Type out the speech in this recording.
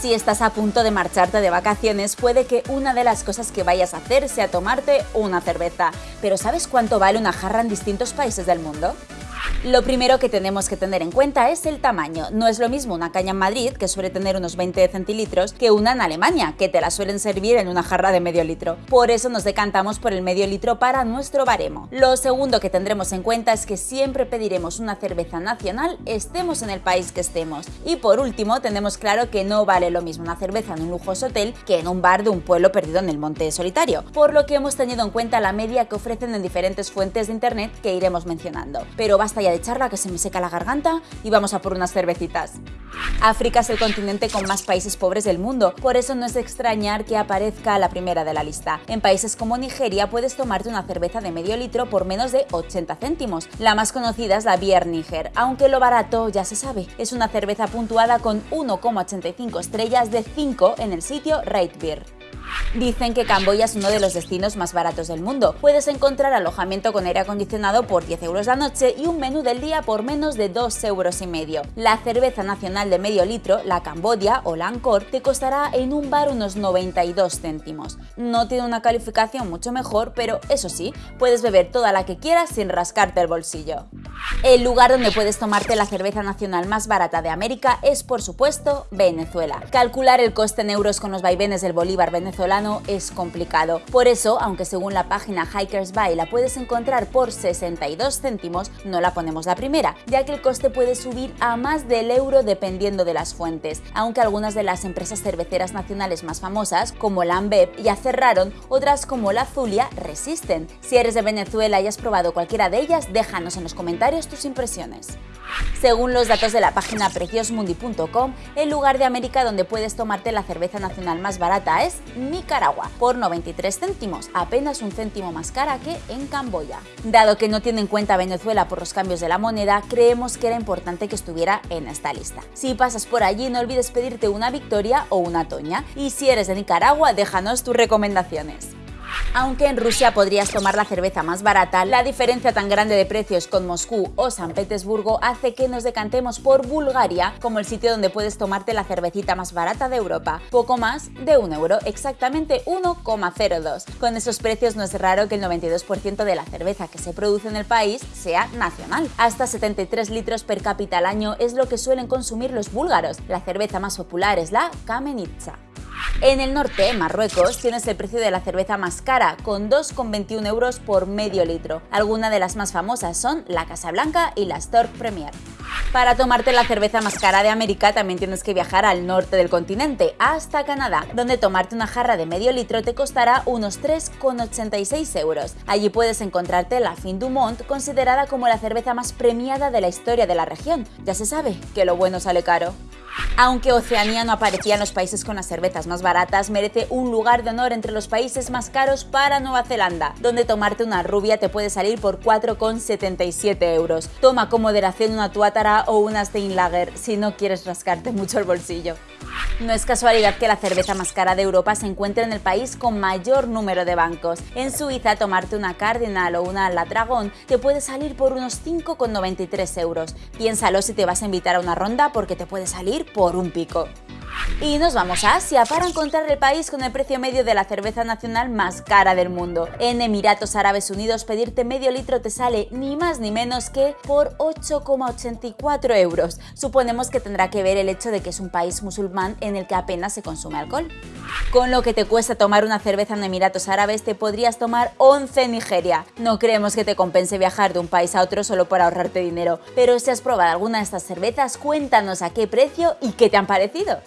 Si estás a punto de marcharte de vacaciones, puede que una de las cosas que vayas a hacer sea tomarte una cerveza. Pero ¿sabes cuánto vale una jarra en distintos países del mundo? Lo primero que tenemos que tener en cuenta es el tamaño. No es lo mismo una caña en Madrid, que suele tener unos 20 centilitros, que una en Alemania, que te la suelen servir en una jarra de medio litro. Por eso nos decantamos por el medio litro para nuestro baremo. Lo segundo que tendremos en cuenta es que siempre pediremos una cerveza nacional, estemos en el país que estemos. Y por último, tenemos claro que no vale lo mismo una cerveza en un lujoso hotel que en un bar de un pueblo perdido en el monte solitario, por lo que hemos tenido en cuenta la media que ofrecen en diferentes fuentes de internet que iremos mencionando. Pero basta ya de charla que se me seca la garganta y vamos a por unas cervecitas. África es el continente con más países pobres del mundo, por eso no es extrañar que aparezca la primera de la lista. En países como Nigeria puedes tomarte una cerveza de medio litro por menos de 80 céntimos. La más conocida es la Bier Niger, aunque lo barato ya se sabe. Es una cerveza puntuada con 1,85 estrellas de 5 en el sitio Rate Beer. Dicen que Camboya es uno de los destinos más baratos del mundo. Puedes encontrar alojamiento con aire acondicionado por 10 euros la noche y un menú del día por menos de 2 euros y medio. La cerveza nacional de medio litro, la Cambodia o la te costará en un bar unos 92 céntimos. No tiene una calificación mucho mejor, pero eso sí, puedes beber toda la que quieras sin rascarte el bolsillo. El lugar donde puedes tomarte la cerveza nacional más barata de América es, por supuesto, Venezuela. Calcular el coste en euros con los vaivenes del bolívar venezolano es complicado. Por eso, aunque según la página Hikers Buy la puedes encontrar por 62 céntimos, no la ponemos la primera, ya que el coste puede subir a más del euro dependiendo de las fuentes, aunque algunas de las empresas cerveceras nacionales más famosas, como la Ambev, ya cerraron, otras como la Zulia resisten. Si eres de Venezuela y has probado cualquiera de ellas, déjanos en los comentarios tus impresiones. Según los datos de la página preciosmundi.com, el lugar de América donde puedes tomarte la cerveza nacional más barata es Nicaragua, por 93 céntimos, apenas un céntimo más cara que en Camboya. Dado que no tiene en cuenta Venezuela por los cambios de la moneda, creemos que era importante que estuviera en esta lista. Si pasas por allí, no olvides pedirte una Victoria o una Toña, y si eres de Nicaragua, déjanos tus recomendaciones. Aunque en Rusia podrías tomar la cerveza más barata, la diferencia tan grande de precios con Moscú o San Petersburgo hace que nos decantemos por Bulgaria como el sitio donde puedes tomarte la cervecita más barata de Europa, poco más de un euro, exactamente 1,02. Con esos precios no es raro que el 92% de la cerveza que se produce en el país sea nacional. Hasta 73 litros per cápita al año es lo que suelen consumir los búlgaros. La cerveza más popular es la Kamenica. En el norte, Marruecos, tienes el precio de la cerveza más cara, con 2,21 euros por medio litro. Algunas de las más famosas son la Casablanca y la Stork Premier. Para tomarte la cerveza más cara de América también tienes que viajar al norte del continente, hasta Canadá, donde tomarte una jarra de medio litro te costará unos 3,86 euros. Allí puedes encontrarte la Fin du Monde, considerada como la cerveza más premiada de la historia de la región. Ya se sabe que lo bueno sale caro. Aunque Oceanía no aparecía en los países con las cervezas más baratas, merece un lugar de honor entre los países más caros para Nueva Zelanda, donde tomarte una rubia te puede salir por 4,77 euros. Toma con moderación una tuátara o una Steinlager si no quieres rascarte mucho el bolsillo. No es casualidad que la cerveza más cara de Europa se encuentre en el país con mayor número de bancos. En Suiza, tomarte una Cardinal o una La Dragon te puede salir por unos 5,93 euros. Piénsalo si te vas a invitar a una ronda porque te puede salir por un pico. Y nos vamos a Asia para encontrar el país con el precio medio de la cerveza nacional más cara del mundo. En Emiratos Árabes Unidos pedirte medio litro te sale ni más ni menos que por 8,84 euros. Suponemos que tendrá que ver el hecho de que es un país musulmán en el que apenas se consume alcohol. Con lo que te cuesta tomar una cerveza en Emiratos Árabes te podrías tomar 11 en Nigeria. No creemos que te compense viajar de un país a otro solo por ahorrarte dinero, pero si has probado alguna de estas cervezas cuéntanos a qué precio y qué te han parecido.